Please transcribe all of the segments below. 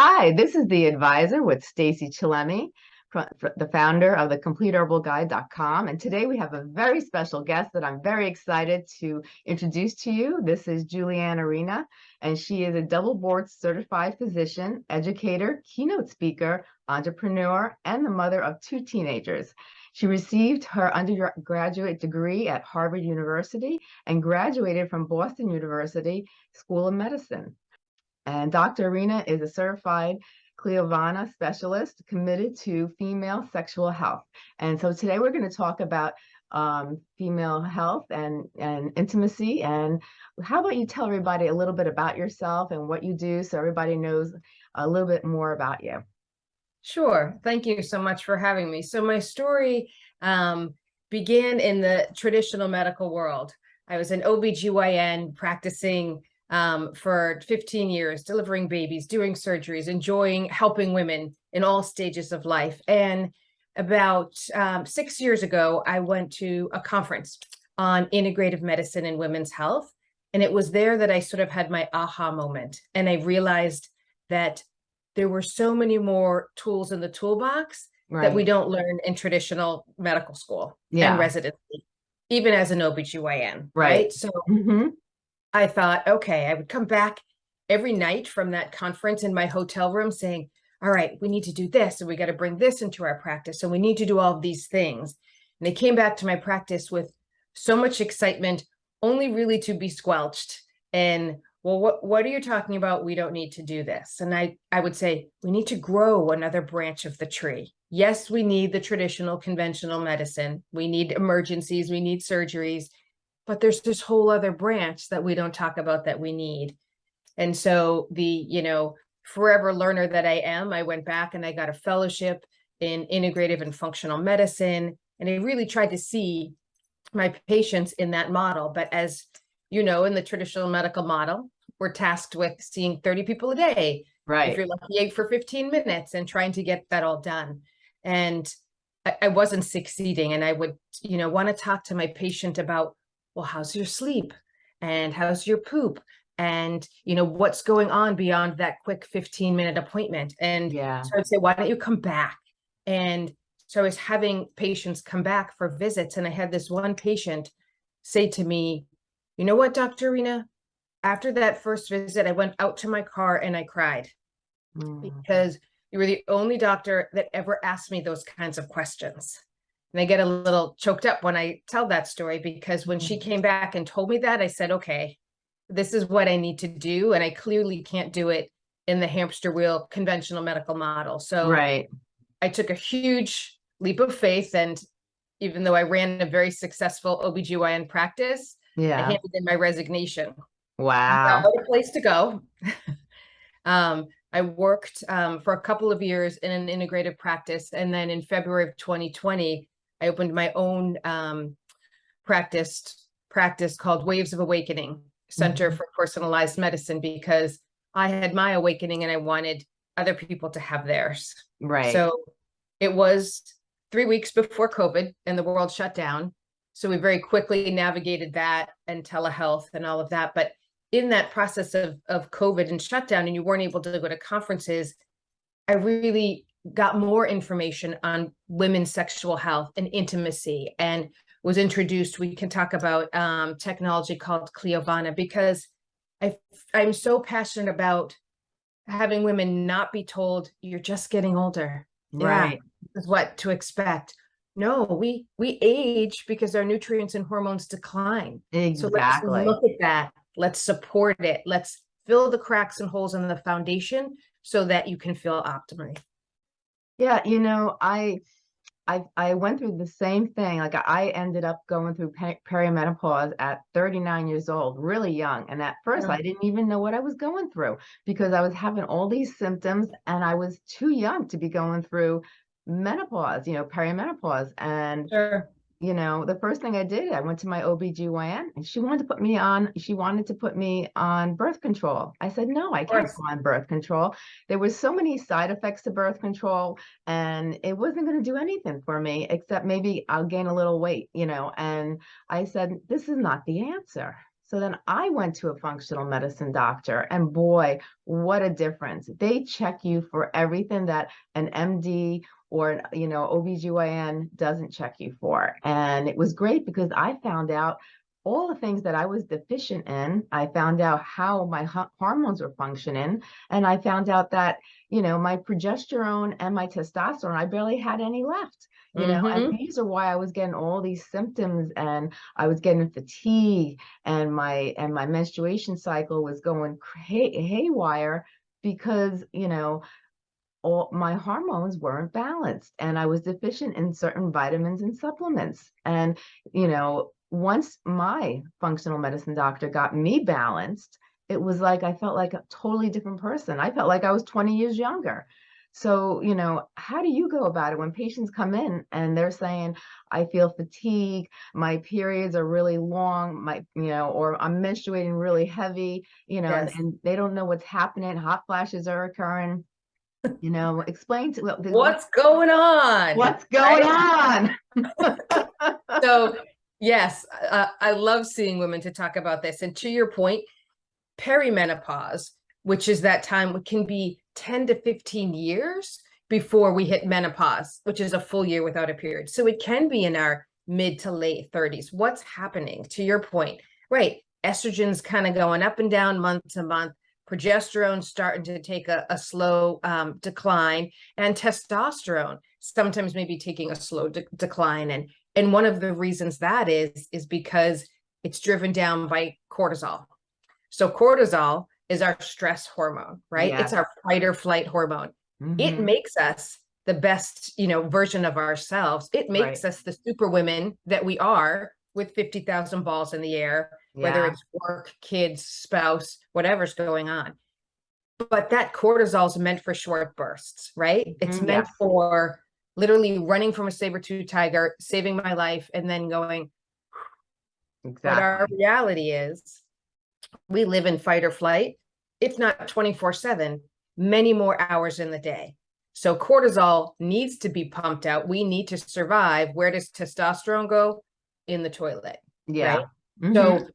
Hi, this is the advisor with Stacy Chillemi, the founder of the CompleteHerbalGuide.com. And today we have a very special guest that I'm very excited to introduce to you. This is Julianne Arena, and she is a double board certified physician, educator, keynote speaker, entrepreneur, and the mother of two teenagers. She received her undergraduate degree at Harvard University and graduated from Boston University School of Medicine. And Dr. Arena is a certified Cliovana specialist committed to female sexual health. And so today we're going to talk about um, female health and, and intimacy. And how about you tell everybody a little bit about yourself and what you do so everybody knows a little bit more about you. Sure. Thank you so much for having me. So my story um, began in the traditional medical world. I was an OBGYN practicing um, for 15 years, delivering babies, doing surgeries, enjoying helping women in all stages of life. And about um, six years ago, I went to a conference on integrative medicine and women's health. And it was there that I sort of had my aha moment. And I realized that there were so many more tools in the toolbox right. that we don't learn in traditional medical school yeah. and residency, even as an OBGYN. Right. right? So mm -hmm. I thought, okay, I would come back every night from that conference in my hotel room saying, all right, we need to do this and we got to bring this into our practice. So we need to do all of these things. And they came back to my practice with so much excitement, only really to be squelched. And well, what, what are you talking about? We don't need to do this. And I, I would say, we need to grow another branch of the tree. Yes, we need the traditional conventional medicine. We need emergencies, we need surgeries, but there's this whole other branch that we don't talk about that we need. And so the, you know, forever learner that I am, I went back and I got a fellowship in integrative and functional medicine. And I really tried to see my patients in that model. But as you know, in the traditional medical model, we're tasked with seeing 30 people a day. Right. If you're lucky, eight for 15 minutes and trying to get that all done. And I, I wasn't succeeding. And I would, you know, want to talk to my patient about well, how's your sleep? And how's your poop? And, you know, what's going on beyond that quick 15 minute appointment? And yeah. so I'd say, why don't you come back? And so I was having patients come back for visits. And I had this one patient say to me, you know what, Dr. Arena after that first visit, I went out to my car and I cried mm. because you were the only doctor that ever asked me those kinds of questions. And I get a little choked up when I tell that story because when she mm-hmm. came back and told me that, I said, okay, this is what I need to do. And I clearly can't do it in the hamster wheel conventional medical model. So right. I took a huge leap of faith. And even though I ran a very successful OBGYN practice, yeah. I handed in my resignation. Wow. What a place to go. um, I worked um, for a couple of years in an integrative practice. And then in February of 2020, I opened my own um, practice practice called Waves of Awakening Center mm -hmm. for Personalized Medicine because I had my awakening and I wanted other people to have theirs. Right. So it was three weeks before COVID and the world shut down. So we very quickly navigated that and telehealth and all of that. But in that process of, of COVID and shutdown and you weren't able to go to conferences, I really got more information on women's sexual health and intimacy and was introduced. We can talk about um, technology called Cliovana because I, I'm so passionate about having women not be told you're just getting older. Right. Yeah, is what to expect. No, we we age because our nutrients and hormones decline. Exactly. So let's look at that. Let's support it. Let's fill the cracks and holes in the foundation so that you can feel optimally. Yeah, you know, I I I went through the same thing. Like I ended up going through perimenopause at 39 years old, really young. And at first. I didn't even know what I was going through because I was having all these symptoms and I was too young to be going through menopause, you know, perimenopause. And sure you know, the first thing I did, I went to my OBGYN and she wanted to put me on, she wanted to put me on birth control. I said, no, I can't go on birth control. There was so many side effects to birth control and it wasn't going to do anything for me except maybe I'll gain a little weight, you know, and I said, this is not the answer. So then I went to a functional medicine doctor and boy, what a difference. They check you for everything that an MD or, you know, OBGYN doesn't check you for. And it was great because I found out all the things that I was deficient in. I found out how my hormones were functioning. And I found out that, you know, my progesterone and my testosterone, I barely had any left you know, mm -hmm. and mm-hmm. these are why I was getting all these symptoms and I was getting fatigue and my and my menstruation cycle was going hay haywire because, you know, all my hormones weren't balanced and I was deficient in certain vitamins and supplements. And, you know, once my functional medicine doctor got me balanced, it was like I felt like a totally different person. I felt like I was 20 years younger. So, you know, how do you go about it when patients come in and they're saying, I feel fatigue, my periods are really long, my, you know, or I'm menstruating really heavy, you know, yes. and, and, they don't know what's happening, hot flashes are occurring. You know, explain to what's, what's going on. What's going right? on? so, yes, uh, I love seeing women to talk about this. And to your point, perimenopause, which is that time, can be 10 to 15 years before we hit menopause, which is a full year without a period. So it can be in our mid to late 30s. What's happening to your point, right? Estrogen's kind of going up and down month to month. Progesterone starting to take a, a slow um, decline and testosterone sometimes maybe taking a slow de decline. And, and one of the reasons that is, is because it's driven down by cortisol. So cortisol is our stress hormone, right? Yeah. It's our fight or flight hormone. Mm -hmm. It mm-hmm. makes us the best, you know, version of ourselves. It makes right. us the super women that we are with 50,000 balls in the air, yeah. whether it's work, kids, spouse, whatever's going on. But that cortisol is meant for short bursts, right? Mm -hmm. It's meant yeah. for literally running from a saber-tooth tiger, saving my life, and then going, exactly. But our reality is we live in fight or flight, if not 24 seven, many more hours in the day. So cortisol needs to be pumped out. We need to survive. Where does testosterone go? In the toilet. Yeah. Right? Mm -hmm. So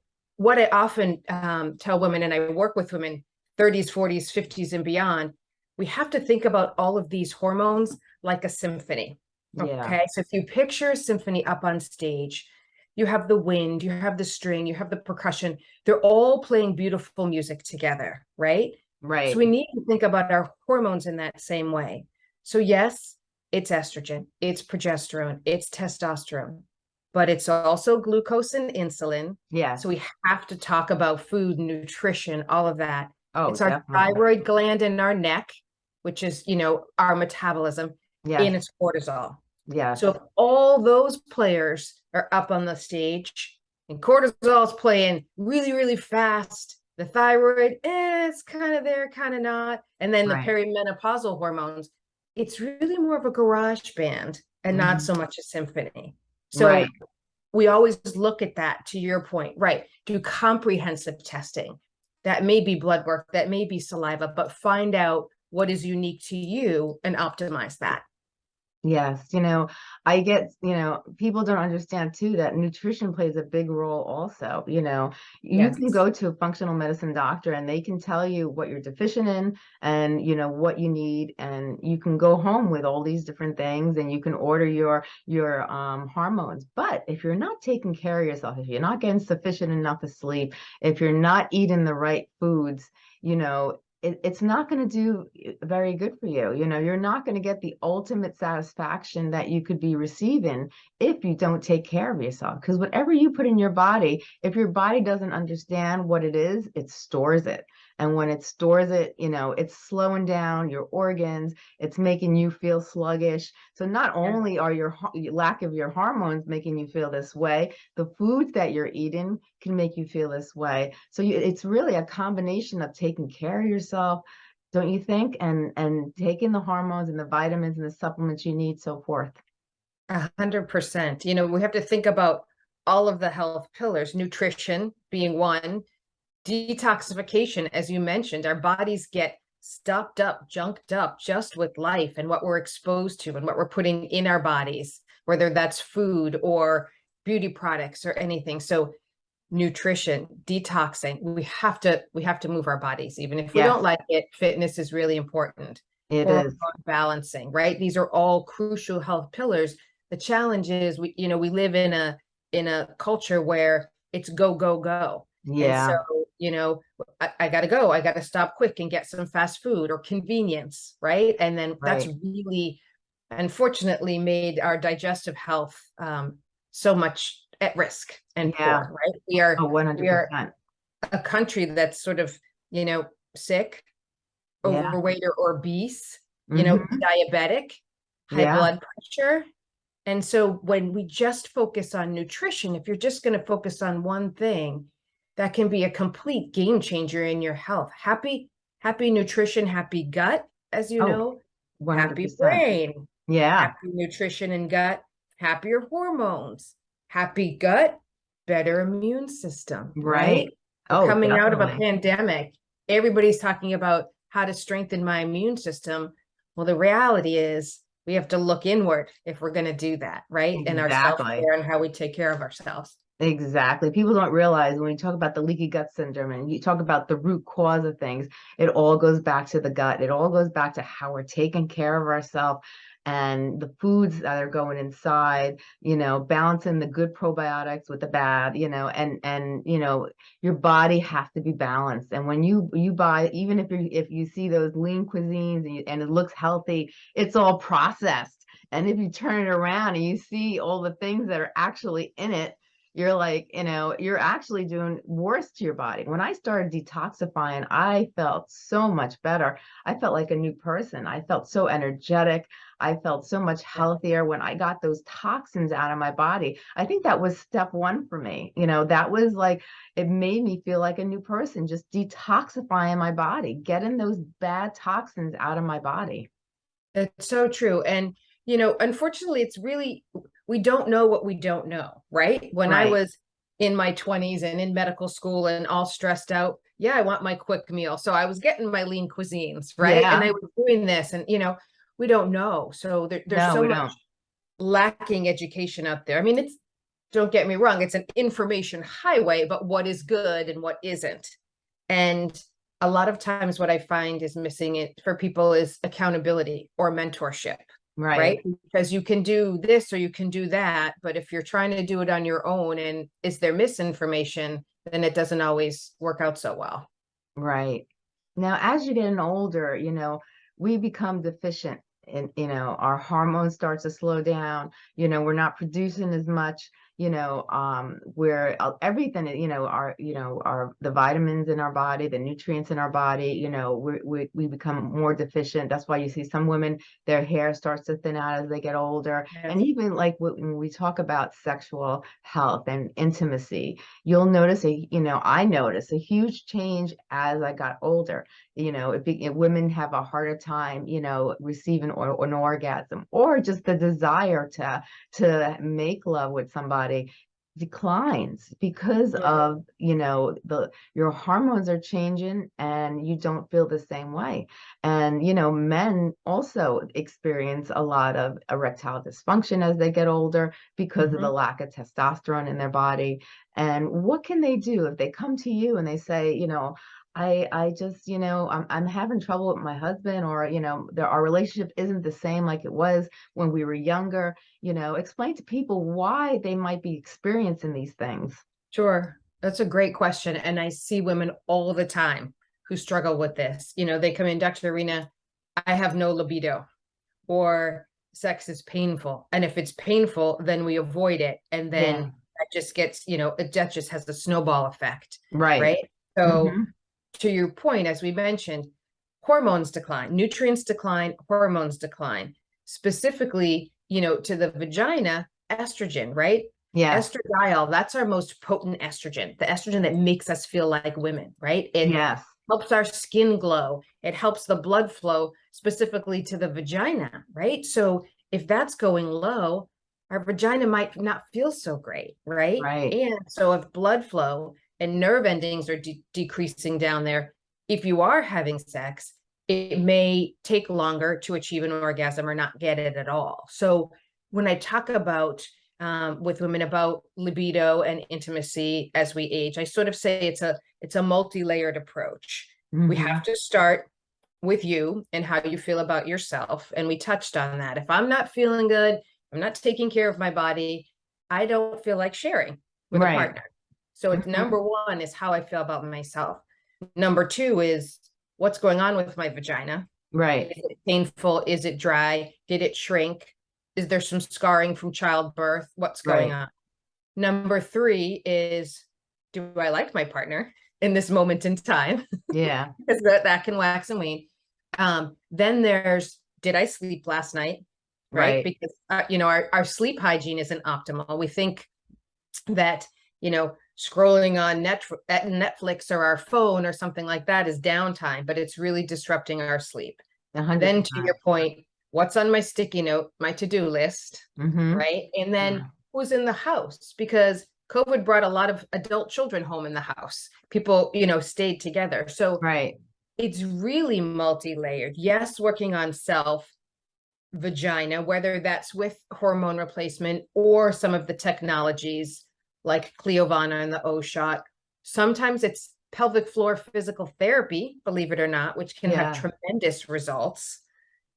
what I often um, tell women, and I work with women 30s, 40s, 50s, and beyond, we have to think about all of these hormones like a symphony. Yeah. Okay. So if you picture a symphony up on stage, you have the wind, you have the string, you have the percussion. They're all playing beautiful music together, right? Right. So we need to think about our hormones in that same way. So yes, it's estrogen, it's progesterone, it's testosterone, but it's also glucose and insulin. Yeah. So we have to talk about food, nutrition, all of that. Oh, it's our thyroid gland in our neck, which is, you know, our metabolism yeah. and it's cortisol. Yeah. So if all those players are up on the stage and cortisol is playing really, really fast, the thyroid, eh, it's kind of there, kind of not. And then right. the perimenopausal hormones, it's really more of a garage band and mm -hmm. not mm-hmm. so much a symphony. So right. we always look at that to your point, right? Do comprehensive testing. That may be blood work, that may be saliva, but find out what is unique to you and optimize that. Yes, you know, I get, you know, people don't understand too that nutrition plays a big role also. You know, you yes. can go to a functional medicine doctor and they can tell you what you're deficient in and, you know, what you need. And you can go home with all these different things and you can order your your um, hormones. But if you're not taking care of yourself, if you're not getting sufficient enough of sleep, if you're not eating the right foods, you know, it, it's not going to do eh, very good for you. You know, you're not going to get the ultimate satisfaction that you could be receiving if you don't take care of yourself. Because whatever you put in your body, if your body doesn't understand what it is, it stores it. And when it stores it, you know, it's slowing down your organs, it's making you feel sluggish. So not only are your lack of your hormones making you feel this way, the foods that you're eating can make you feel this way. So you, it's really a combination of taking care of yourself, don't you think? And and taking the hormones and the vitamins and the supplements you need, so forth. A hundred percent. You know, we have to think about all of the health pillars, nutrition being one, detoxification, as you mentioned, our bodies get stopped up, junked up just with life and what we're exposed to and what we're putting in our bodies, whether that's food or beauty products or anything. So nutrition, detoxing. We have to we have to move our bodies, even if we Yes. don't like it. Fitness is really important. It is. balancing, right? These are all crucial health pillars. The challenge is we, you know, we live in a in a culture where it's go, go, go. And Yeah, so, you know, I, I gotta go, I gotta stop quick and get some fast food or convenience, right? And then that's really unfortunately made our digestive health um so much at risk and Yeah. poor, right? We are oh, one hundred are- a country that's sort of, you know, sick, Yeah. overweight or obese, you know, Mhm. diabetic, high Yeah. blood pressure. And so when we just focus on nutrition, if you're just going to focus on one thing, that can be a complete game changer in your health. Happy, happy nutrition, happy gut, as you Oh, know, One hundred happy brain, Yeah, happy nutrition and gut, happier hormones, happy gut, better immune system, Right. right? oh, coming out of a pandemic, everybody's talking about how to strengthen my immune system. Well, the reality is we have to look inward if we're going to do that, right? And our self-care and how we take care of ourselves. Exactly. People don't realize when you talk about the leaky gut syndrome and you talk about the root cause of things, it all goes back to the gut. It all goes back to how we're taking care of ourselves and the foods that are going inside, you know, balancing the good probiotics with the bad, you know, and and you know, your body has to be balanced. And when you you buy, even if you if you see those lean cuisines and, you, and it looks healthy, it's all processed. And if you turn it around and you see all the things that are actually in it, you're like, you know, you're actually doing worse to your body. When I started detoxifying, I felt so much better. I felt like a new person. I felt so energetic. I felt so much healthier when I got those toxins out of my body. I think that was step one for me. You know, that was like, it made me feel like a new person, just detoxifying my body, getting those bad toxins out of my body. It's so true. And, you know, unfortunately, it's really, we don't know what we don't know, right? When I was in my 20s and in medical school and all stressed out, yeah, I want my quick meal. So I was getting my lean cuisines, right? And I was doing this, and, you know, we don't know. So there, there's No, so much don't. lacking education out there. I mean, it's, don't get me wrong, it's an information highway, but what is good and what isn't. And a lot of times what I find is missing it for people is accountability or mentorship Right. right? Because you can do this or you can do that, but if you're trying to do it on your own and is there misinformation, then it doesn't always work out so well. Right. Now, as you're getting older, you know, we become deficient and, you know, our hormones start to slow down, you know, we're not producing as much, you know, um, where uh, everything, you know, our, you know, our, the vitamins in our body, the nutrients in our body, you know, we, we, we become more deficient. That's why you see some women, their hair starts to thin out as they get older. And even like when we talk about sexual health and intimacy, you'll notice a, you know, I notice a huge change as I got older. You know, it be, women have a harder time, you know, receiving or, an orgasm or just the desire to to make love with somebody declines because Yeah. of you know the your hormones are changing and you don't feel the same way. And you know men also experience a lot of erectile dysfunction as they get older because of the mm-hmm. lack of testosterone in their body. And what can they do if they come to you and they say you know I I just, you know, I'm I'm having trouble with my husband or, you know, there our relationship isn't the same like it was when we were younger, you know, explain to people why they might be experiencing these things. Sure. That's a great question. And I see women all the time who struggle with this. You know, they come in, Dr. Arena, I have no libido or sex is painful. And if it's painful, then we avoid it. And then Yeah. that just gets, you know, it that just has the snowball effect. Right. Right. So Mhm. To your point, as we mentioned, hormones decline, nutrients decline, hormones decline. Specifically, you know, to the vagina, estrogen, right? Yeah. Estradiol, that's our most potent estrogen, the estrogen that makes us feel like women, right? It Yes. helps our skin glow. It helps the blood flow specifically to the vagina, right? So if that's going low, our vagina might not feel so great, right? Right. And so if blood flow and nerve endings are de- decreasing down there, if you are having sex, it may take longer to achieve an orgasm or not get it at all. So when I talk about um, with women about libido and intimacy as we age. I sort of say it's a it's a multi-layered approach. We Mhm. have to start with you and how you feel about yourself. And we touched on that. If I'm not feeling good, I'm not taking care of my body, I don't feel like sharing with Right. a partner. So it's Mhm. number one is how I feel about myself. Number two is what's going on with my vagina. Right. Is it painful? Is it dry? Did it shrink? Is there some scarring from childbirth? What's going Right. on? Number three is, do I like my partner in this moment in time? Yeah. Because that, that can wax and wane. Um, then there's, did I sleep last night? Right? Right. Because, uh, you know, our, our sleep hygiene isn't optimal. We think that, you know, scrolling on Netflix or our phone or something like that is downtime, but it's really disrupting our sleep. A hundred Then to your point, what's on my sticky note, my to-do list, Mhm. right? And then Yeah. who's in the house? Because COVID brought a lot of adult children home in the house. People, you know, stayed together. So Right. it's really multi-layered. Yes, working on self vagina, whether that's with hormone replacement or some of the technologies like Cliovana and the O shot. Sometimes it's pelvic floor physical therapy, believe it or not, which can have tremendous results.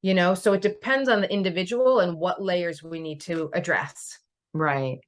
You know, so it depends on the individual and what layers we need to address. Right.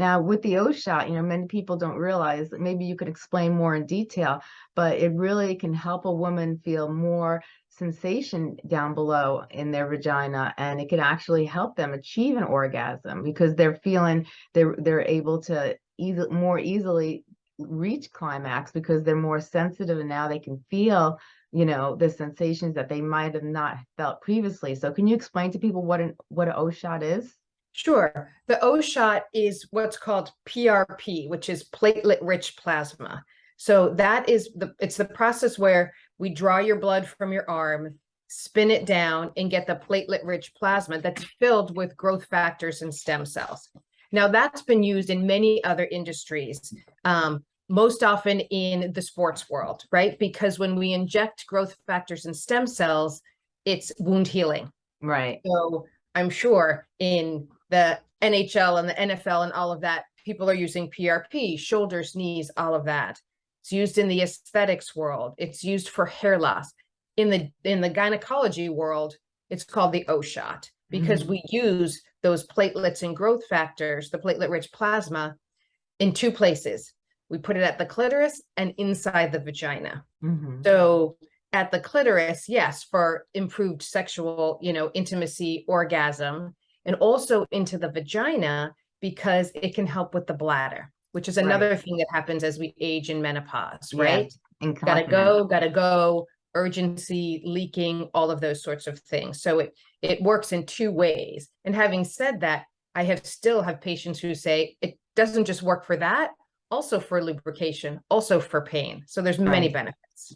Now, with the O shot, you know, many people don't realize that maybe you could explain more in detail, but it really can help a woman feel more sensation down below in their vagina, and it can actually help them achieve an orgasm because they're feeling they're they're able to easy, more easily reach climax because they're more sensitive and now they can feel you know the sensations that they might have not felt previously. So can you explain to people what an what an O shot is? Sure. The O shot is what's called PRP, which is platelet rich plasma. So that is the it's the process where we draw your blood from your arm, spin it down and get the platelet rich plasma that's filled with growth factors and stem cells. Now that's been used in many other industries, um, most often in the sports world, right? Because when we inject growth factors and stem cells, it's wound healing. Right. So I'm sure in the NHL and the NFL and all of that, people are using PRP, shoulders, knees, all of that. It's used in the aesthetics world. It's used for hair loss. In the in the gynecology world, it's called the O shot because Mhm. we use those platelets and growth factors, the platelet rich plasma, in two places. We put it at the clitoris and inside the vagina. Mhm. So at the clitoris, yes, for improved sexual, you know, intimacy, orgasm, and also into the vagina because it can help with the bladder, which is Right. another thing that happens as we age in menopause, Yeah, right? Gotta go, gotta go, urgency, leaking, all of those sorts of things. So it it works in two ways. And having said that, I have still have patients who say it doesn't just work for that, also for lubrication, also for pain. So there's many Right. benefits.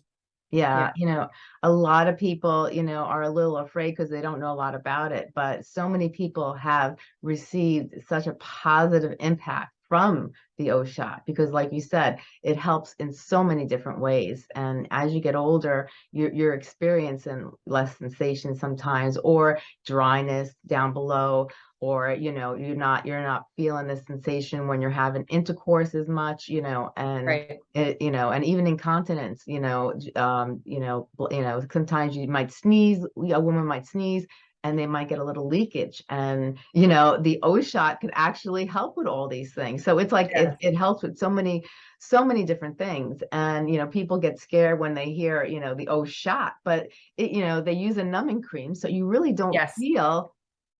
Yeah, you know, a lot of people, you know, are a little afraid because they don't know a lot about it, but so many people have received such a positive impact from the O shot because like you said, it helps in so many different ways. And as you get older, you're you're experiencing less sensation sometimes or dryness down below or you know, you're not you're not feeling the sensation when you're having intercourse as much, you know, and Right. it, you know, and even incontinence, you know, um, you know, you know, sometimes you might sneeze, a woman might sneeze and they might get a little leakage and, you know, the O shot could actually help with all these things. So it's like, it, it helps with so many, so many different things. And, you know, people get scared when they hear, you know, the O shot, but it, you know, they use a numbing cream. So you really don't Yes. feel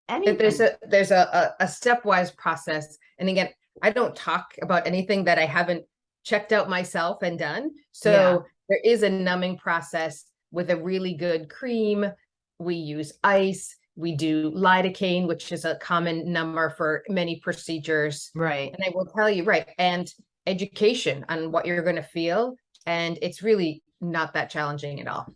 anything. There's a there's a, a a stepwise process. And again, I don't talk about anything that I haven't checked out myself and done. So Yeah. there is a numbing process with a really good cream. We use ice. We do lidocaine, which is a common number for many procedures. Right. And I will tell you, right, and education on what you're going to feel. And it's really not that challenging at all.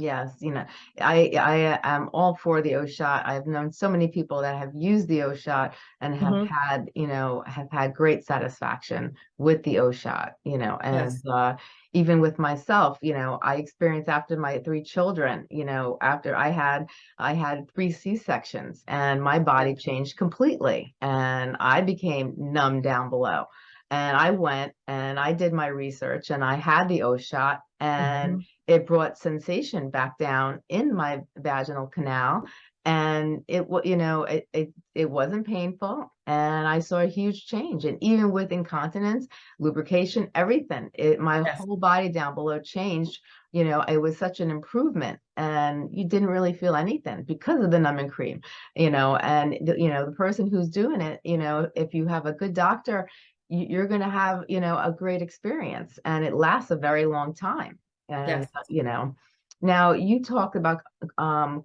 Yes, you know, I I am all for the O shot. I've known so many people that have used the O shot and have Mhm. had, you know, have had great satisfaction with the O shot, you know, and Yes. uh, even with myself, you know, I experienced after my three children, you know, after I had I had three C-sections and my body changed completely and I became numb down below. And I went and I did my research and I had the O shot and Mhm. It brought sensation back down in my vaginal canal. And it you know it, it it wasn't painful. And I saw a huge change. And even with incontinence lubrication everything it my Yes. whole body down below changed. You know it was such an improvement. And you didn't really feel anything because of the numbing cream you know. And the, you know the person who's doing it you know if you have a good doctor you're going to have you know a great experience. And it lasts a very long time and Yes. you know now you talk about um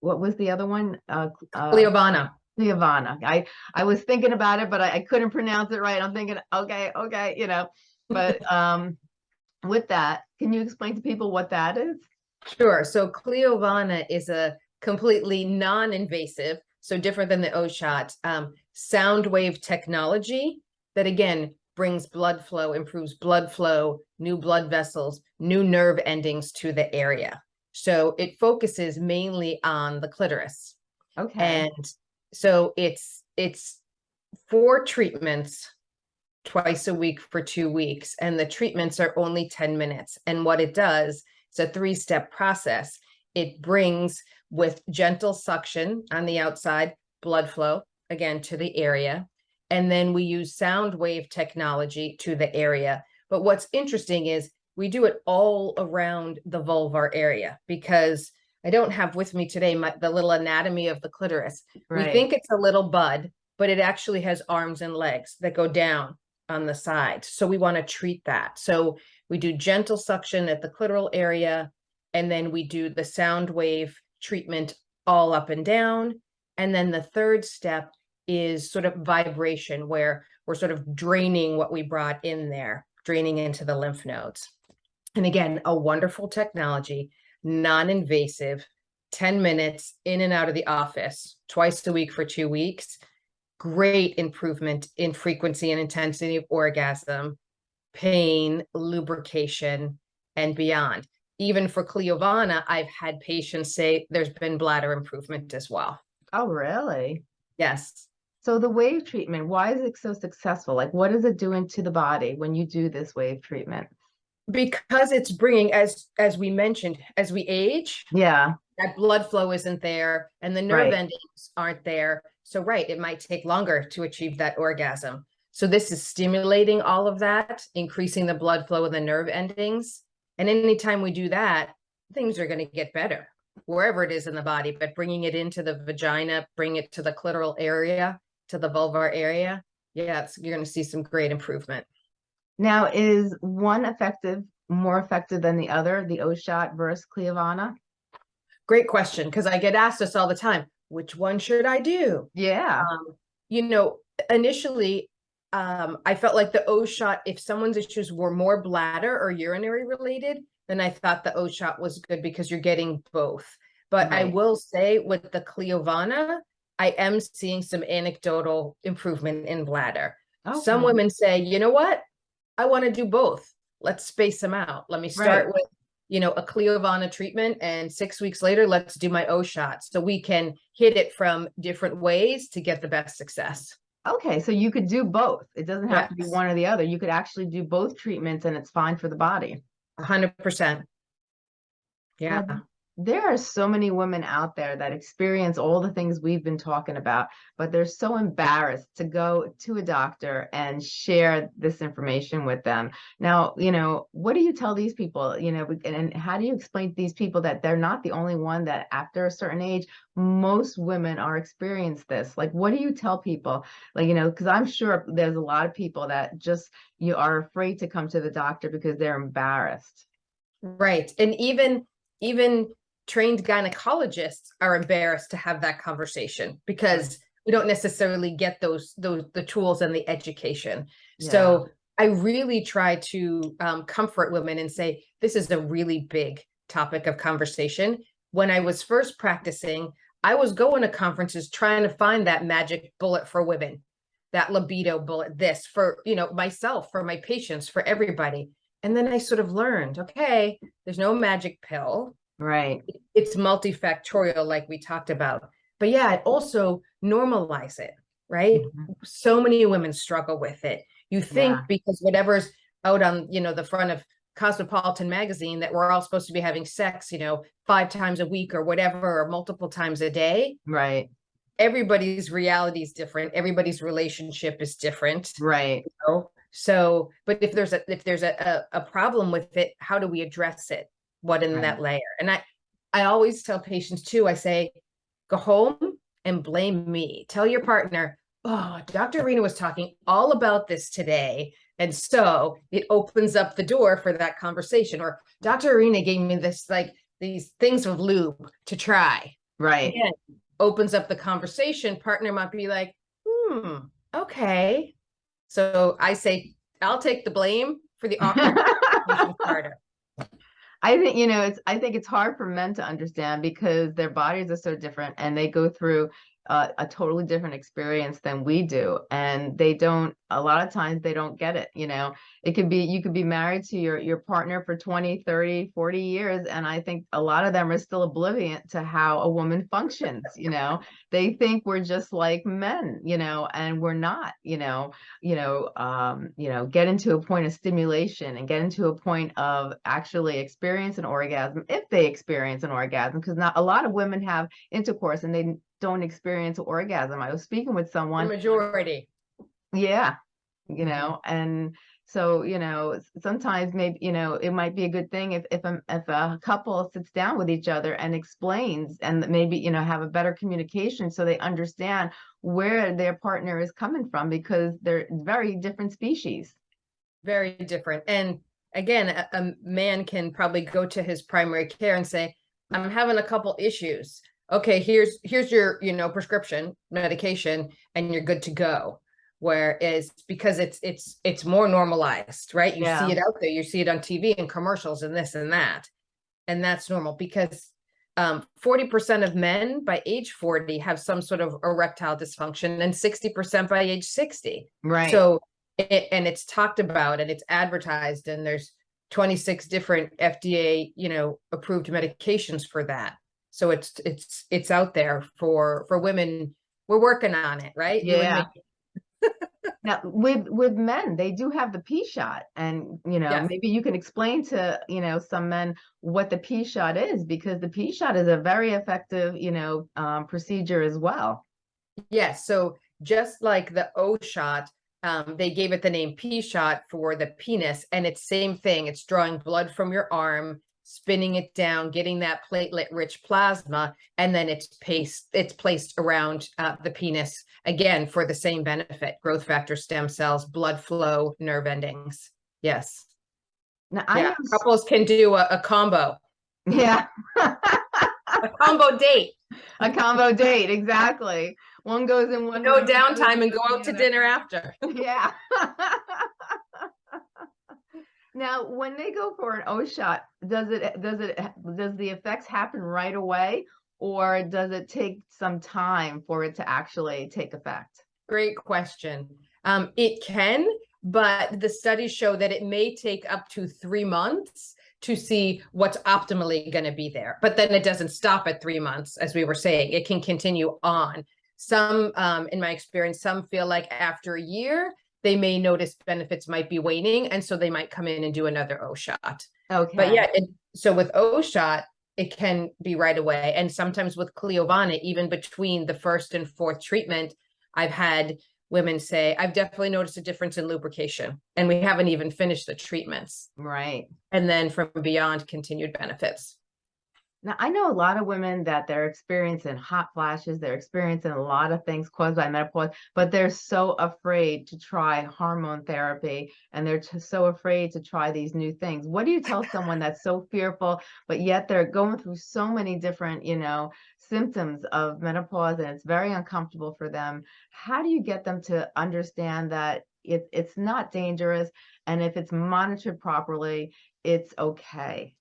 what was the other one uh, uh. Leovana. I I was thinking about it, but I, I couldn't pronounce it right. I'm thinking, okay, okay, you know. But um, with that, can you explain to people what that is? Sure. So Cliovana is a completely non-invasive, so different than the O-Shot, um, sound wave technology that again brings blood flow, improves blood flow, new blood vessels, new nerve endings to the area. So it focuses mainly on the clitoris. Okay. And so it's it's four treatments twice a week for two weeks, and the treatments are only 10 minutes. And what it does, it's a three-step process. It brings with gentle suction on the outside, blood flow again to the area. And then we use sound wave technology to the area. But what's interesting is we do it all around the vulvar area because I don't have with me today my, the little anatomy of the clitoris. We think it's a little bud, but it actually has arms and legs that go down on the side. So we want to treat that. So we do gentle suction at the clitoral area, and then we do the sound wave treatment all up and down. And then the third step is sort of vibration, where we're sort of draining what we brought in there, draining into the lymph nodes. And again, a wonderful technology, non-invasive, 10 minutes in and out of the office, twice a week for two weeks. Great improvement in frequency and intensity of orgasm, pain, lubrication, and beyond. Even for Cliovana, I've had patients say there's been bladder improvement as well. Oh, really? Yes. So the wave treatment, why is it so successful? Like, what is it doing to the body when you do this wave treatment? Because it's bringing, as as we mentioned, as we age, Yeah. that blood flow isn't there and the nerve Right. endings aren't there. So right, it might take longer to achieve that orgasm. So this is stimulating all of that, increasing the blood flow and the nerve endings. And anytime we do that, things are going to get better wherever it is in the body, but bringing it into the vagina, bring it to the clitoral area, to the vulvar area. Yeah, it's, you're going to see some great improvement. Now, is one effective, more effective than the other, the O shot versus Cliovana? Great question, because I get asked this all the time. Which one should I do? Yeah. um, you know, initially, um, I felt like the O shot, if someone's issues were more bladder or urinary related, then I thought the O shot was good because you're getting both. But I will say with the Cliovana, I am seeing some anecdotal improvement in bladder. Some women say, you know what? I want to do both. Let's space them out. Let me start Right. with, you know, a Cliovana treatment and six weeks later, let's do my O shot. So we can hit it from different ways to get the best success. Okay, so you could do both. It doesn't have to be one or the other. You could actually do both treatments and it's fine for the body. A hundred percent. Yeah, Well, There are so many women out there that experience all the things we've been talking about, but they're so embarrassed to go to a doctor and share this information with them. Now, you know, what do you tell these people, you know, and, how do you explain to these people that they're not the only one that after a certain age, most women are experience this? Like, what do you tell people? Like, you know, because I'm sure there's a lot of people that just you are afraid to come to the doctor because they're embarrassed. right. And even, even trained gynecologists are embarrassed to have that conversation because we don't necessarily get those, those, the tools and the education. So I really try to um, comfort women and say, this is a really big topic of conversation. When I was first practicing, I was going to conferences trying to find that magic bullet for women, that libido bullet, this for, you know, myself, for my patients, for everybody. And then I sort of learned, okay, there's no magic pill. Right. It's multifactorial, like we talked about. But yeah, it also normalize it, right? Mhm. So many women struggle with it. You think Yeah. because whatever's out on, you know, the front of Cosmopolitan magazine that we're all supposed to be having sex, you know, five times a week or whatever, or multiple times a day. Right. Everybody's reality is different. Everybody's relationship is different. Right. know? So, but if there's a, if there's a, a, a problem with it, how do we address it? What in Right. that layer? And I, I always tell patients too, I say, go home and blame me. Tell your partner, oh, Dr. Arena was talking all about this today. And so it opens up the door for that conversation. Or Dr. Arena gave me this, like these things of lube to try. Right. Again, opens up the conversation. Partner might be like, hmm, okay. So I say, I'll take the blame for the awkward starter. I think, you know, it's, I think it's hard for men to understand because their bodies are so different and they go through uh, a totally different experience than we do. And they don't, a lot of times they don't get it, you know, it could be, you could be married to your, your partner for 20, 30, 40 years. And I think a lot of them are still oblivious to how a woman functions, you know, they think we're just like men, you know, and we're not, you know, you know, um, you know, get into a point of stimulation and get into a point of actually experience an orgasm if they experience an orgasm, because not a lot of women have intercourse and they don't experience orgasm. I was speaking with The someone, majority. yeah, Mm-hmm. you know, and so, you know, sometimes maybe, you know, it might be a good thing if, if, a if a couple sits down with each other and explains and maybe, you know, have a better communication so they understand where their partner is coming from because they're very different species. very different. And again, a, a man can probably go to his primary care and say, I'm having a couple issues. Okay, here's here's your, you know, prescription medication and you're good to go. Whereas because it's it's it's more normalized, right? You Yeah. see it out there, you see it on TV and commercials and this and that. And that's normal because um 40% of men by age 40 have some sort of erectile dysfunction and 60% by age 60. Right. So, it, and it's talked about and it's advertised and there's 26 different FDA, you know, approved medications for that. So it's, it's, it's out there for, for women. We're working on it, right? Yeah. Now, with with men, they do have the P shot, and you know, Yes. maybe you can explain to you know some men what the P shot is because the P shot is a very effective you know um, procedure as well. Yes. So just like the O shot, um, they gave it the name P shot for the penis, and it's same thing. It's drawing blood from your arm, spinning it down, getting that platelet-rich plasma, and then it's placed it's placed around uh, the penis again for the same benefit: growth factor, stem cells, blood flow, nerve endings. Yes. Now, I yeah. Couples can do a, a combo, yeah, a combo date. a combo date exactly. One goes in one. No room, the other downtime and go out to dinner after. Yeah. Now, when they go for an O shot, does it does it does the effects happen right away, or does it take some time for it to actually take effect? Great question. Um, it can, but the studies show that it may take up to three months to see what's optimally going to be there. But then it doesn't stop at three months, as we were saying. It can continue on. Some, um, in my experience, some feel like after a year, they may notice benefits might be waning, and so they might come in and do another O shot. Okay. But yeah, it, so with O shot, it can be right away. And sometimes with Cliovana, even between the first and fourth treatment, I've had women say, I've definitely noticed a difference in lubrication. And we haven't even finished the treatments. Right. And then from beyond, continued benefits. Now, I know a lot of women that they're experiencing hot flashes, they're experiencing a lot of things caused by menopause, but they're so afraid to try hormone therapy and they're just so afraid to try these new things. What do you tell someone that's so fearful, but yet they're going through so many different, you know, symptoms of menopause and it's very uncomfortable for them? How do you get them to understand that it, it's not dangerous and if it's monitored properly, it's okay?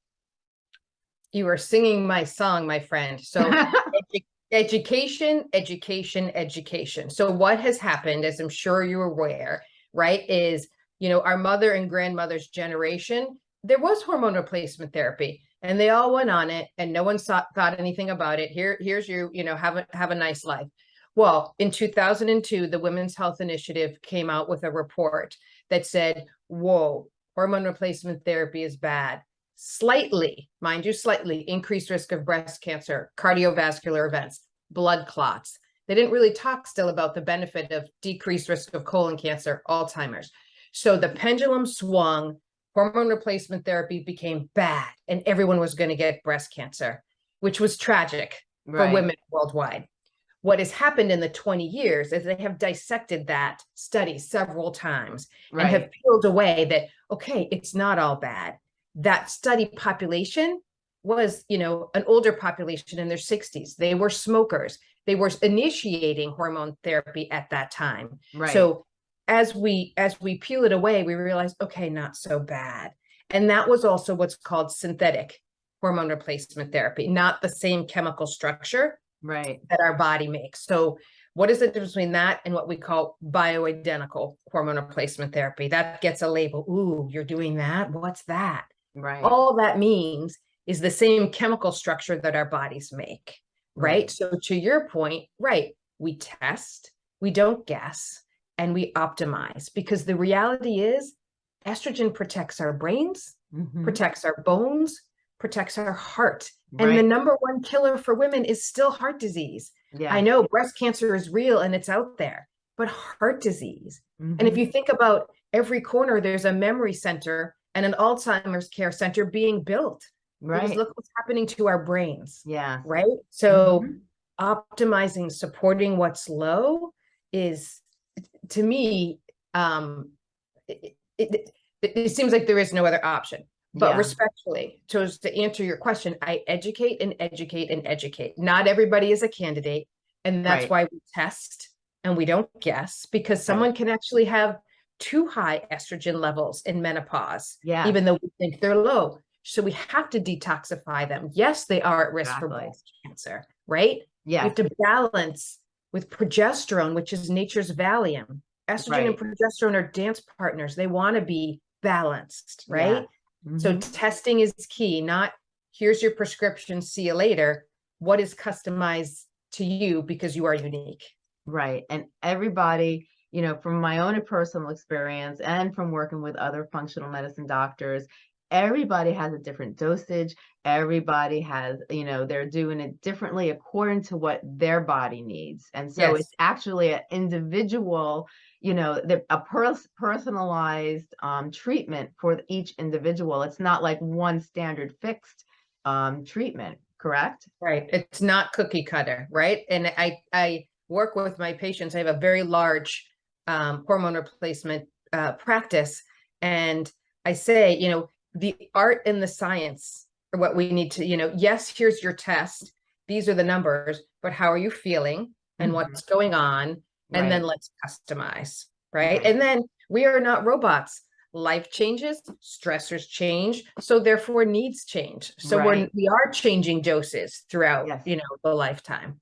You are singing my song, my friend. So edu education, education, education. So what has happened, as I'm sure you're aware, right, is, you know, our mother and grandmother's generation, there was hormone replacement therapy and they all went on it and no one saw, thought anything about it. Here, here's you, you know, have a, have a nice life. Well, in 2002, the Women's Health Initiative came out with a report that said, whoa, hormone replacement therapy is bad slightly, mind you, slightly increased risk of breast cancer, cardiovascular events, blood clots. They didn't really talk still about the benefit of decreased risk of colon cancer, Alzheimer's. So the pendulum swung, hormone replacement therapy became bad, and everyone was going to get breast cancer, which was tragic right. for women worldwide. What has happened in the 20 years is they have dissected that study several times right. and have peeled away that, okay, it's not all bad that study population was, you know, an older population in their 60s. They were smokers. They were initiating hormone therapy at that time. Right. So as we as we peel it away, we realize, okay, not so bad. And that was also what's called synthetic hormone replacement therapy, not the same chemical structure right that our body makes. So what is the difference between that and what we call bioidentical hormone replacement therapy? That gets a label. Ooh, you're doing that? What's that? Right. All that means is the same chemical structure that our bodies make, right? right? So to your point, right, we test, we don't guess, and we optimize because the reality is estrogen protects our brains, mm -hmm. protects our bones, protects our heart. Right. And the number one killer for women is still heart disease. Yeah. I know breast cancer is real and it's out there, but heart disease. Mm -hmm. And if mm-hmm. you think about every corner, there's a memory center and an Alzheimer's care center being built. Right. Because look what's happening to our brains. Yeah. Right. So mm-hmm. optimizing, supporting what's low is to me, um, it, it, it, it seems like there is no other option. But yeah. respectfully, to, to answer your question, I educate and educate and educate. Not everybody is a candidate. And that's right. why we test and we don't guess because someone right. can actually have too high estrogen levels in menopause, yeah. even though we think they're low. So we have to detoxify them. Yes, they are at risk exactly. for breast cancer, right? Yeah. We have to balance with progesterone, which is nature's Valium. Estrogen right. and progesterone are dance partners. They want to be balanced, right? Yeah. Mm -hmm. So mm-hmm. testing is key, not here's your prescription, see you later. What is customized to you because you are unique. Right. And everybody you know, from my own personal experience and from working with other functional medicine doctors, everybody has a different dosage. Everybody has, you know, they're doing it differently according to what their body needs. And so yes. it's actually an individual, you know, the, a pers personalized um, treatment for each individual. It's not like one standard fixed um, treatment, correct? Right. It's not cookie cutter, right? And I, I work with my patients. I have a very large um, hormone replacement uh, practice. And I say, you know, the art and the science are what we need to, you know, yes, here's your test. These are the numbers, but how are you feeling and mm -hmm. what's going on? And right. then let's customize, right? right? And then we are not robots. Life changes, stressors change, so therefore needs change. So right. we're we are changing doses throughout, yes. you know, the lifetime.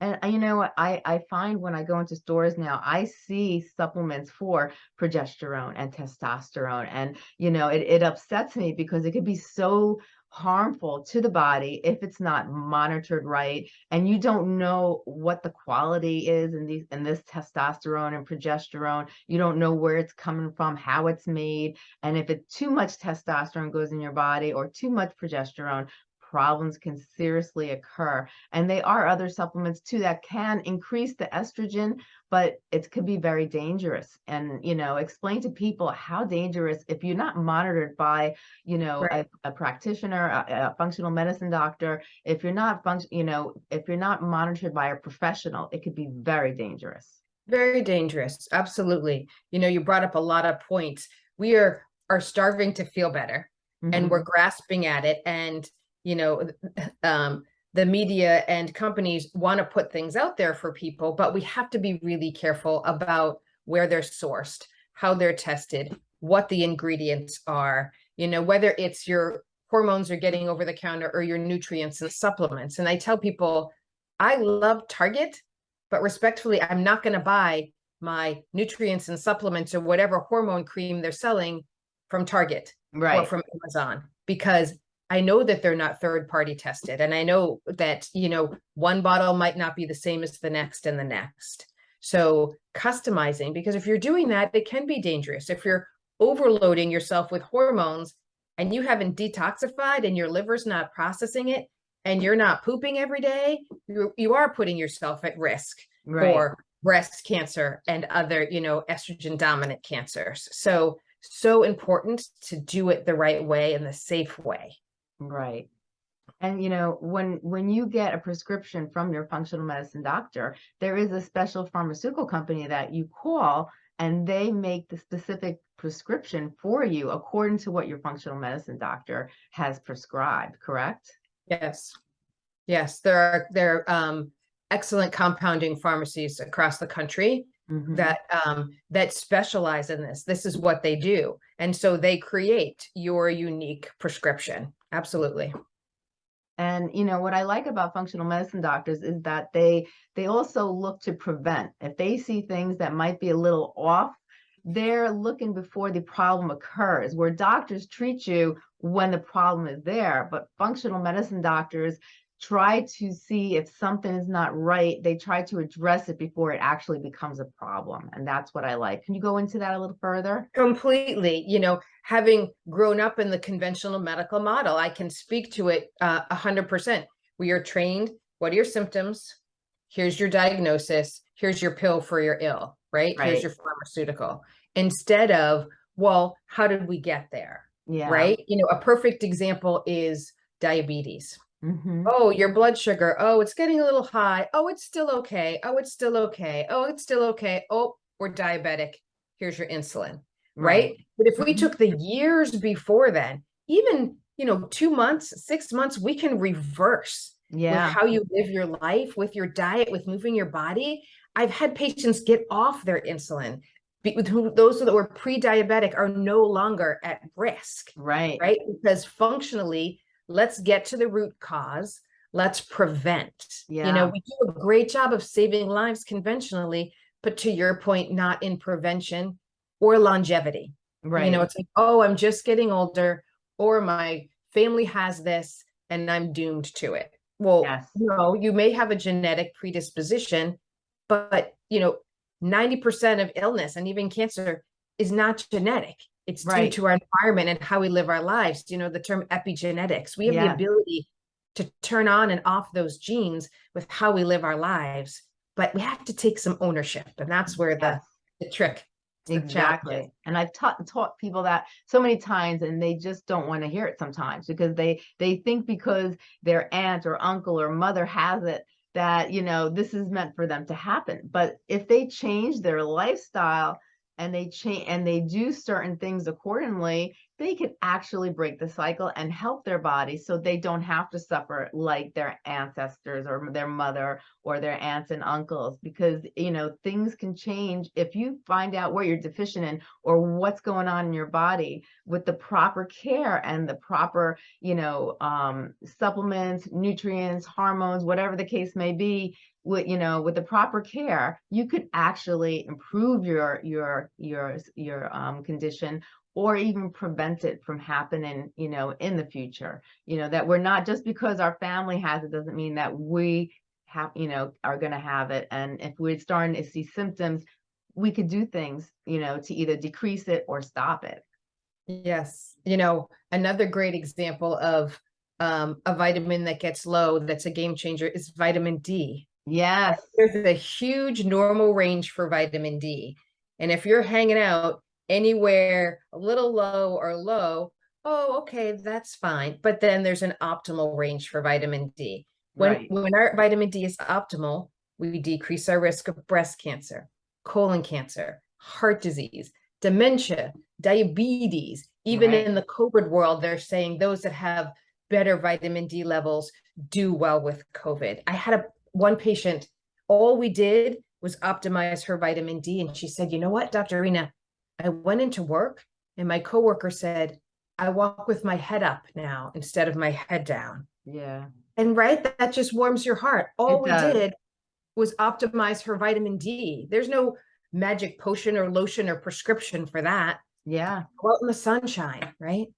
And uh, you know what I, I find when I go into stores now, I see supplements for progesterone and testosterone. And, you know, it, it upsets me because it could be so harmful to the body if it's not monitored right and you don't know what the quality is in these in this testosterone and progesterone you don't know where it's coming from how it's made and if it too much testosterone goes in your body or too much progesterone problems can seriously occur. And they are other supplements too that can increase the estrogen, but it could be very dangerous. And, you know, explain to people how dangerous if you're not monitored by, you know, right. a, a, practitioner, a, a, functional medicine doctor, if you're not function, you know, if you're not monitored by a professional, it could be very dangerous. Very dangerous. Absolutely. You know, you brought up a lot of points. We are are starving to feel better mm -hmm. and mm-hmm. we're grasping at it and you know, um, the media and companies want to put things out there for people, but we have to be really careful about where they're sourced, how they're tested, what the ingredients are, you know, whether it's your hormones are getting over the counter or your nutrients and supplements. And I tell people, I love Target, but respectfully, I'm not going to buy my nutrients and supplements or whatever hormone cream they're selling from Target right. or from Amazon because I know that they're not third party tested. And I know that, you know, one bottle might not be the same as the next and the next. So customizing, because if you're doing that, it can be dangerous. If you're overloading yourself with hormones and you haven't detoxified and your liver's not processing it and you're not pooping every day, you, you are putting yourself at risk right, for breast cancer and other, you know, estrogen dominant cancers. So, so important to do it the right way and the safe way. Right. And you know, when when you get a prescription from your functional medicine doctor, there is a special pharmaceutical company that you call and they make the specific prescription for you according to what your functional medicine doctor has prescribed, correct? Yes. Yes, there are there are um excellent compounding pharmacies across the country Mhm. that um that specialize in this. This is what they do. And so they create your unique prescription. Absolutely. And you know what I like about functional medicine doctors is that they they also look to prevent. If they see things that might be a little off, they're looking before the problem occurs. Where doctors treat you when the problem is there, but functional medicine doctors try to see if something is not right. They try to address it before it actually becomes a problem. And that's what I like. Can you go into that a little further? Completely, you know, having grown up in the conventional medical model, I can speak to it uh, a hundred percent. We are trained, what are your symptoms? Here's your diagnosis, here's your pill for your ill, right? Right. Here's your pharmaceutical. Instead of, well, how did we get there? Yeah. Right? You know, a perfect example is diabetes. Mhm. Oh, your blood sugar. Oh, it's getting a little high. Oh, it's still okay. Oh, it's still okay. Oh, it's still okay. Oh, we're diabetic. Here's your insulin right? But if we Mhm. took the years before then, even, you know, two months, six months, we can reverse with Yeah. how you live your life, with your diet, with moving your body. I've had patients get off their insulin. be- With who those that were pre-diabetic are no longer at risk, Right. right? Because functionally, let's get to the root cause. Let's prevent. You know, we do a great job of saving lives conventionally, but to your point, not in prevention or longevity. Right. You know, it's like, oh, I'm just getting older, or my family has this and I'm doomed to it. Well, Yes. no, you may have a genetic predisposition, but you know, 90% of illness and even cancer is not genetic. It's Right. due to our environment and how we live our lives. You know, the term epigenetics. We have the ability to turn on and off those genes with how we live our lives, but we have to take some ownership. And that's mm-hmm. where the, the trick the challenge is. Exactly. And I've taught taught people that so many times and they just don't want to hear it sometimes because they they think because their aunt or uncle or mother has it that, you know, this is meant for them to happen. But if they change their lifestyle and they change and they do certain things accordingly, they can actually break the cycle and help their body so they don't have to suffer like their ancestors or their mother or their aunts and uncles because you know things can change if you find out what you're deficient in or what's going on in your body with the proper care and the proper you know um supplements nutrients hormones whatever the case may be with you know with the proper care you could actually improve your your your your um condition or even prevent it from happening you know in the future. You know that we're not just because our family has it doesn't mean that we have you know are going to have it. And if we're starting to see symptoms we could do things you know to either decrease it or stop it. Yes, you know, another great example of um, a vitamin that gets low that's a game changer is vitamin D. yes. There's a huge normal range for vitamin D. And if you're hanging out anywhere a little low or low, oh, okay, that's fine. But then there's an optimal range for vitamin D. When, right when our vitamin D is optimal, we decrease our risk of breast cancer, colon cancer, heart disease, dementia, diabetes. Even Right. in the COVID world, they're saying those that have better vitamin D levels do well with COVID. I had a one patient, all we did was optimize her vitamin D. And she said, you know what, Dr. Arena, I went into work and my coworker said, I walk with my head up now instead of my head down. Yeah. And right, that, that just warms your heart. All we did was optimize her vitamin D. There's no magic potion or lotion or prescription for that. Yeah. Go out in the sunshine, right?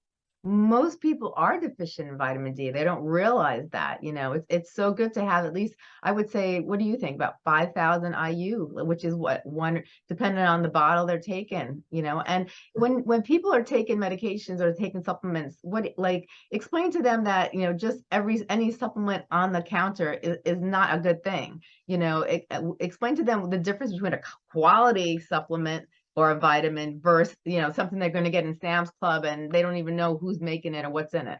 Most people are deficient in vitamin D. They don't realize that, you know, it's it's so good to have at least, I would say, what do you think about 5,000 IU, which is what one, depending on the bottle they're taking, you know, and when, when people are taking medications or taking supplements, what, like, explain to them that, you know, just every, any supplement on the counter is, is not a good thing. You know, it, explain to them the difference between a quality supplement or a vitamin versus, you know, something they're going to get in Sam's Club and they don't even know who's making it or what's in it.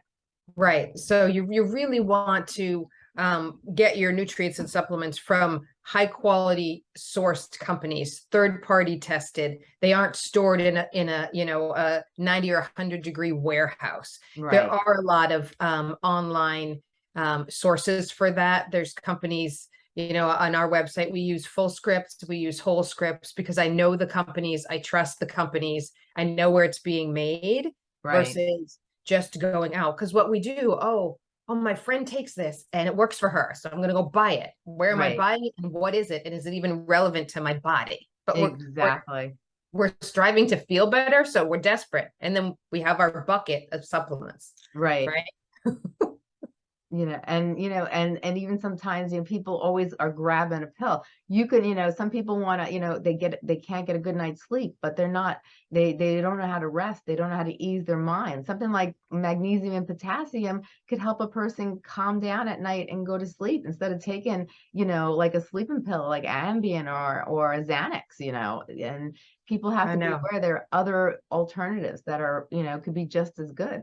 Right. So you, you really want to um, get your nutrients and supplements from high quality sourced companies, third party tested. They aren't stored in a, in a, you know, a 90 or 100 degree warehouse. Right. There are a lot of um, online um, sources for that. There's companies you know, on our website, we use Fullscript, we use Wholescripts because I know the companies, I trust the companies, I know where it's being made right. versus just going out. Because what we do, oh, oh, my friend takes this and it works for her. So I'm going to go buy it. Where am Right. I buying it and what is it? And is it even relevant to my body? But we're, we're, Exactly. we're striving to feel better. So we're desperate. And then we have our bucket of supplements. Right. Right. you know and you know and and even sometimes you know people always are grabbing a pill. You can you know some people want to you know they get they can't get a good night's sleep but they're not they they don't know how to rest they don't know how to ease their mind. Something like magnesium and potassium could help a person calm down at night and go to sleep instead of taking you know like a sleeping pill like ambien or or a xanax you know and people have to be know. aware there are other alternatives that are you know could be just as good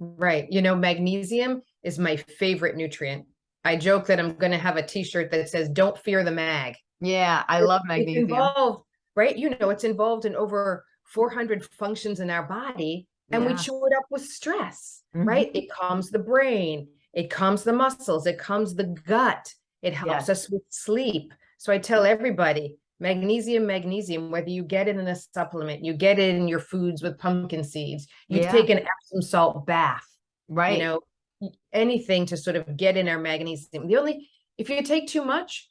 Right. You know, magnesium is my favorite nutrient. I joke that I'm going to have a t-shirt that says, don't fear the mag. yeah i love It's magnesium involved, right? You know, it's involved in over 400 functions in our body and we chew it up with stress, Mhm. right? It calms the brain, it calms the muscles, it calms the gut, it helps Yes. us with sleep. So I tell everybody, magnesium, magnesium, whether you get it in a supplement, you get it in your foods with pumpkin seeds, you Yeah. take an Epsom salt bath, right you know, anything to sort of get in our magnesium. The only, if you take too much,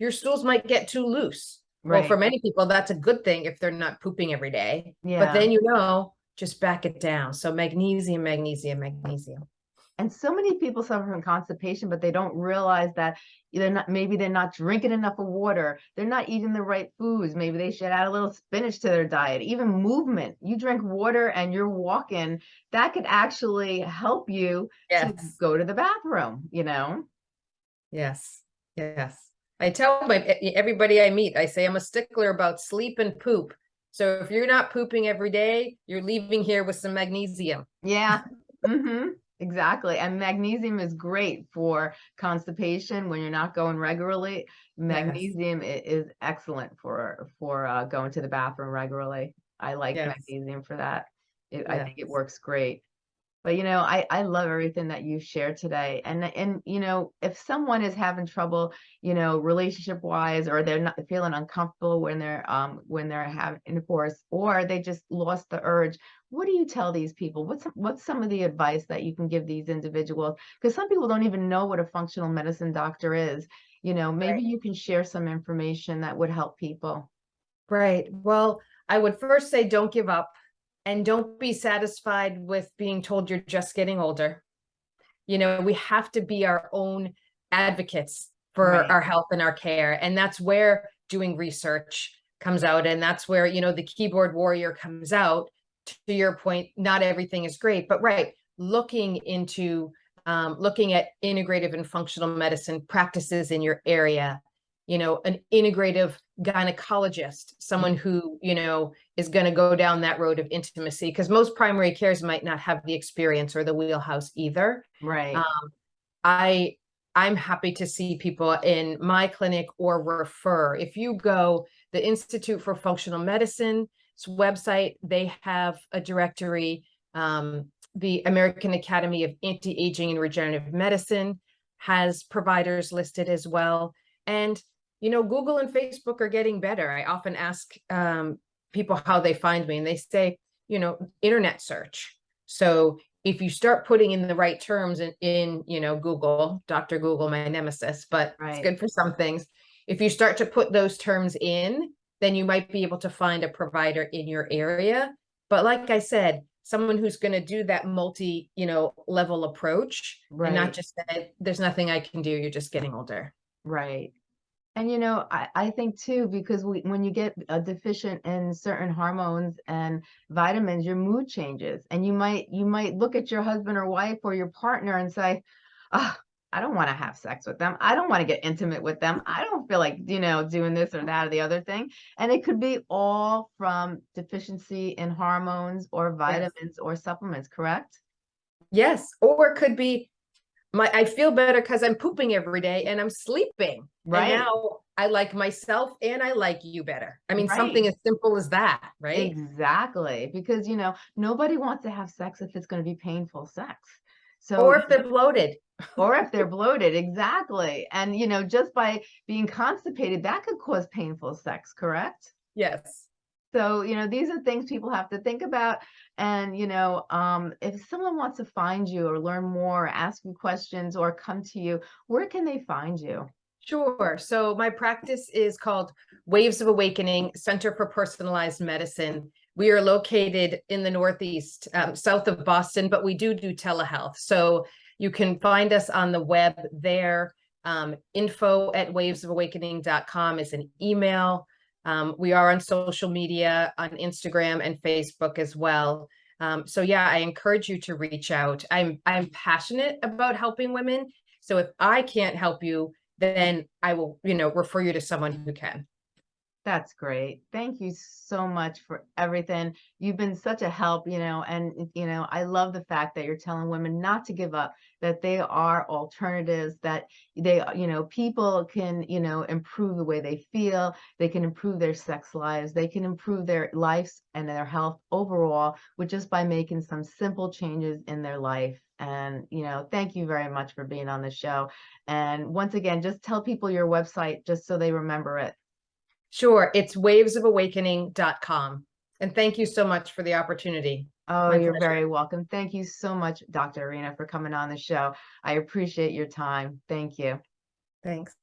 your stools might get too loose. Well, right for many people, that's a good thing if they're not pooping every day. yeah But then you know, just back it down. So magnesium, magnesium, magnesium. And so many people suffer from constipation but they don't realize that they're not maybe they're not drinking enough of water. They're not eating the right foods. Maybe they should add a little spinach to their diet. Even movement. You drink water and you're walking. That could actually help you to go to the bathroom you know? Yes, yes. I tell my everybody I meet, I say I'm a stickler about sleep and poop. So if you're not pooping every day, you're leaving here with some magnesium. Yeah. hmm Exactly. And magnesium is great for constipation when you're not going regularly. Magnesium i- is excellent for for uh, going to the bathroom regularly. I like Yes. magnesium for that. It, I think it works great. But you know, I I love everything that you shared today. And and you know, if someone is having trouble, you know, relationship wise, or they're not feeling uncomfortable when they're um when they're having intercourse, or they just lost the urge, what do you tell these people? What's what's some of the advice that you can give these individuals? Because some people don't even know what a functional medicine doctor is. You know, maybe Right. you can share some information that would help people. Right. Well, I would first say don't give up and don't be satisfied with being told you're just getting older. You know, we have to be our own advocates for Right. our health and our care. And that's where doing research comes out. And that's where, you know, the keyboard warrior comes out. To your point, not everything is great, but right, looking into um, looking at integrative and functional medicine practices in your area, you know, an integrative gynecologist, someone who, you know, is going to go down that road of intimacy because most primary cares might not have the experience or the wheelhouse either. Right. Um, I I'm happy to see people in my clinic or refer. If you go the Institute for Functional Medicine's website, they have a directory. Um, the American Academy of Anti-Aging and Regenerative Medicine has providers listed as well. And you know, Google and Facebook are getting better. I often ask um, people how they find me, and they say, you know, internet search. So if you start putting in the right terms in, in you know, Google, Dr. Google, my nemesis, but Right. it's good for some things. If you start to put those terms in, then you might be able to find a provider in your area. But like I said, someone who's going to do that multi, you know, level approach and not just say, there's nothing I can do. You're just getting older. Right. And you know, I, I think too, because we, when you get uh, deficient in certain hormones and vitamins, your mood changes. And you might you might look at your husband or wife or your partner and say, oh, I don't want to have sex with them. I don't want to get intimate with them. I don't feel like, you know, doing this or that or the other thing. And it could be all from deficiency in hormones or vitamins or supplements, correct? Yes. Or it could be my I feel better because I'm pooping every day and I'm sleeping. Right. And now I like myself and I like you better. I mean, something as simple as that, right? Exactly. Because, you know, nobody wants to have sex if it's going to be painful sex. So, Or if they're bloated. or if they're bloated, exactly. And, you know, just by being constipated, that could cause painful sex, correct? Yes. So, you know, these are things people have to think about. And, you know, um, if someone wants to find you or learn more, or ask you questions or come to you, where can they find you? Sure. So my practice is called Waves of Awakening Center for Personalized Medicine. We are located in the Northeast, um, south of Boston, but we do do telehealth. So you can find us on the web there. Um, info at wavesofawakening.com is an email. Um, we are on social media on Instagram and Facebook as well. Um, so yeah, I encourage you to reach out. I'm I'm passionate about helping women. So if I can't help you, then I will, you know, refer you to someone who can. That's great. Thank you so much for everything. You've been such a help, you know, and, you know, I love the fact that you're telling women not to give up, that they are alternatives, that they, uh, you know, people can, you know, improve the way they feel, they can improve their sex lives, they can improve their lives and their health overall with just by making some simple changes in their life. And, you know, thank you very much for being on the show. And once again, just tell people your website just so they remember it. Sure, it's wavesofawakening.com. And thank you so much for the opportunity. Oh, My you're pleasure. very welcome. Thank you so much, Dr. Arena, for coming on the show. I appreciate your time. Thank you. Thanks.